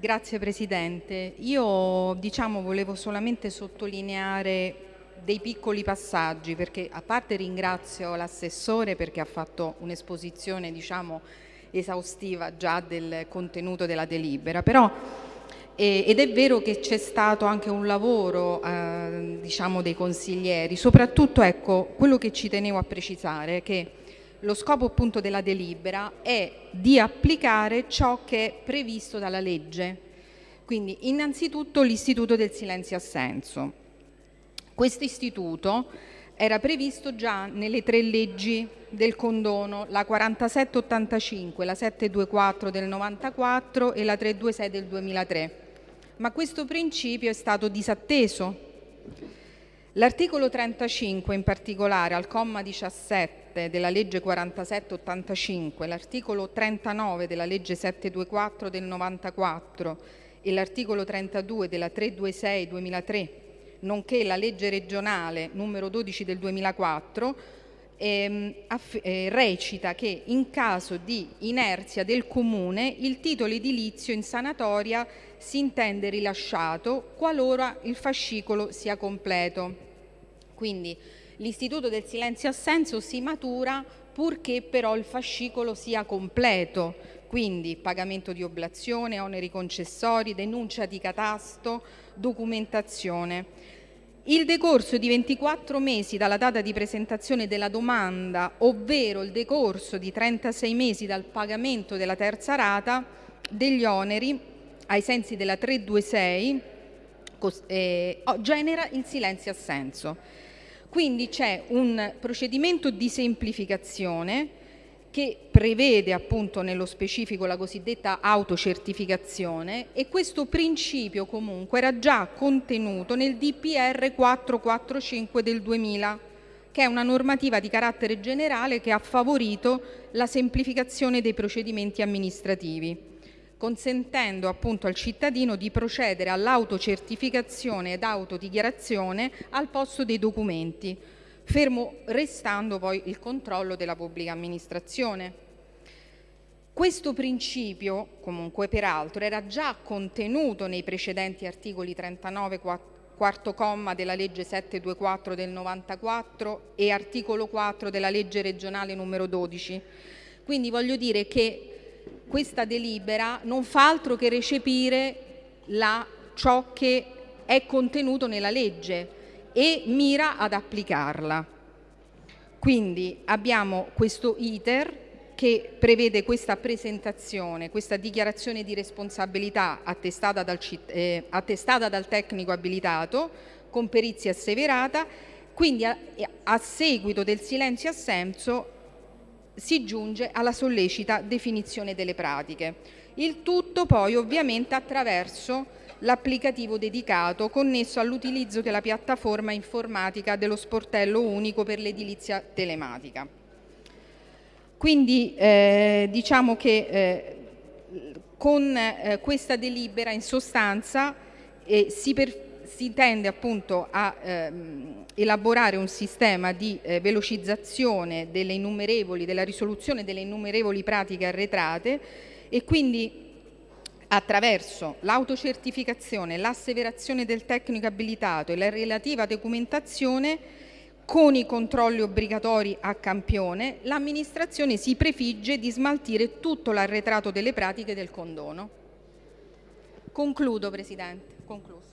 Grazie Presidente. Io diciamo, volevo solamente sottolineare dei piccoli passaggi perché a parte ringrazio l'assessore perché ha fatto un'esposizione diciamo, esaustiva già del contenuto della delibera, però ed è vero che c'è stato anche un lavoro eh, diciamo, dei consiglieri, soprattutto ecco, quello che ci tenevo a precisare è che lo scopo appunto della delibera è di applicare ciò che è previsto dalla legge. Quindi innanzitutto l'istituto del silenzio assenso. Questo istituto era previsto già nelle tre leggi del condono, la 4785, la 724 del 94 e la 326 del 2003 ma questo principio è stato disatteso. L'articolo 35 in particolare al comma 17 della legge 4785, l'articolo 39 della legge 724 del 94 e l'articolo 32 della 326 2003, nonché la legge regionale numero 12 del 2004 ehm, eh, recita che in caso di inerzia del comune il titolo edilizio in sanatoria si intende rilasciato qualora il fascicolo sia completo. Quindi l'istituto del silenzio assenso si matura purché però il fascicolo sia completo, quindi pagamento di oblazione, oneri concessori, denuncia di catasto, documentazione. Il decorso di 24 mesi dalla data di presentazione della domanda, ovvero il decorso di 36 mesi dal pagamento della terza rata degli oneri ai sensi della 326 eh, genera il silenzio assenso. Quindi c'è un procedimento di semplificazione che prevede appunto nello specifico la cosiddetta autocertificazione e questo principio comunque era già contenuto nel DPR 445 del 2000 che è una normativa di carattere generale che ha favorito la semplificazione dei procedimenti amministrativi consentendo appunto al cittadino di procedere all'autocertificazione ed autodichiarazione al posto dei documenti fermo restando poi il controllo della pubblica amministrazione. Questo principio, comunque peraltro, era già contenuto nei precedenti articoli 39 quarto comma della legge 724 del 94 e articolo 4 della legge regionale numero 12. Quindi voglio dire che questa delibera non fa altro che recepire la, ciò che è contenuto nella legge e mira ad applicarla. Quindi abbiamo questo iter che prevede questa presentazione, questa dichiarazione di responsabilità attestata dal, eh, attestata dal tecnico abilitato con perizia asseverata, quindi a, a seguito del silenzio assenso si giunge alla sollecita definizione delle pratiche. Il tutto poi ovviamente attraverso l'applicativo dedicato connesso all'utilizzo della piattaforma informatica dello sportello unico per l'edilizia telematica. Quindi eh, diciamo che eh, con eh, questa delibera in sostanza eh, si, si, tende appunto a ehm, elaborare un sistema di eh, velocizzazione delle innumerevoli, della risoluzione delle innumerevoli pratiche arretrate e quindi attraverso l'autocertificazione, l'asseverazione del tecnico abilitato e la relativa documentazione con i controlli obbligatori a campione, l'amministrazione si prefigge di smaltire tutto l'arretrato delle pratiche del condono. Concludo, Presidente. Concluso.